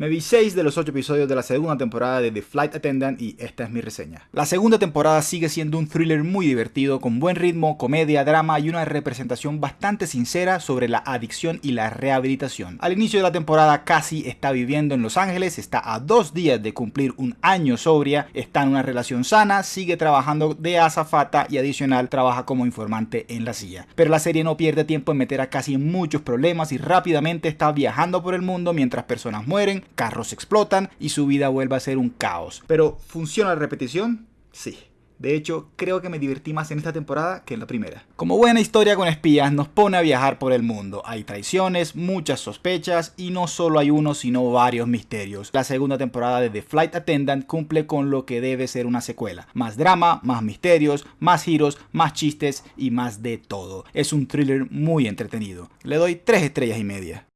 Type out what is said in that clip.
Me vi 6 de los 8 episodios de la segunda temporada de The Flight Attendant y esta es mi reseña. La segunda temporada sigue siendo un thriller muy divertido, con buen ritmo, comedia, drama y una representación bastante sincera sobre la adicción y la rehabilitación. Al inicio de la temporada casi está viviendo en Los Ángeles, está a dos días de cumplir un año sobria, está en una relación sana, sigue trabajando de azafata y adicional trabaja como informante en la silla. Pero la serie no pierde tiempo en meter a casi muchos problemas y rápidamente está viajando por el mundo mientras personas mueren, carros explotan y su vida vuelve a ser un caos. Pero ¿funciona la repetición? Sí. De hecho, creo que me divertí más en esta temporada que en la primera. Como buena historia con espías, nos pone a viajar por el mundo. Hay traiciones, muchas sospechas y no solo hay uno, sino varios misterios. La segunda temporada de The Flight Attendant cumple con lo que debe ser una secuela. Más drama, más misterios, más giros, más chistes y más de todo. Es un thriller muy entretenido. Le doy 3 estrellas y media.